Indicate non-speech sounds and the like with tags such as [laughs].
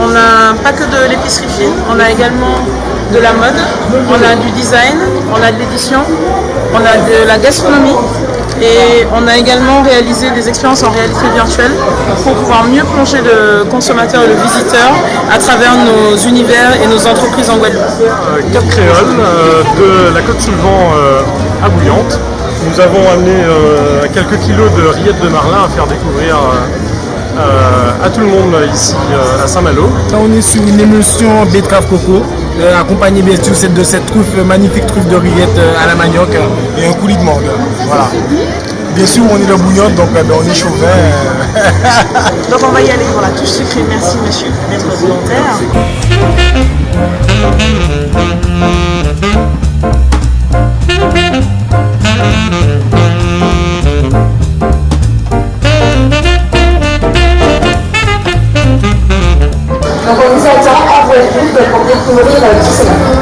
on n'a pas que de l'épicerie fine, on a également de la mode, on a du design, on a de l'édition, on a de la gastronomie et on a également réalisé des expériences en réalité virtuelle pour pouvoir mieux plonger le consommateur et le visiteur à travers nos univers et nos entreprises en Guadeloupe. Cap Créole euh, de la Côte Soulevant euh, à Bouillante. Nous avons amené euh, quelques kilos de rillettes de marlin à faire découvrir à tout le monde ici à Saint-Malo. Là on est sur une émulsion betterave coco, accompagnée bien sûr de cette truffe, magnifique truffe de rillettes à la manioc et un coulis de mangue. Voilà. Bien sûr on est dans Bouillante donc ben, on est chauvin. [laughs] donc on va y aller pour la touche sucrée. Merci monsieur, maître volontaire. Donc on nous attend à Guadeloupe pour découvrir Disneyland.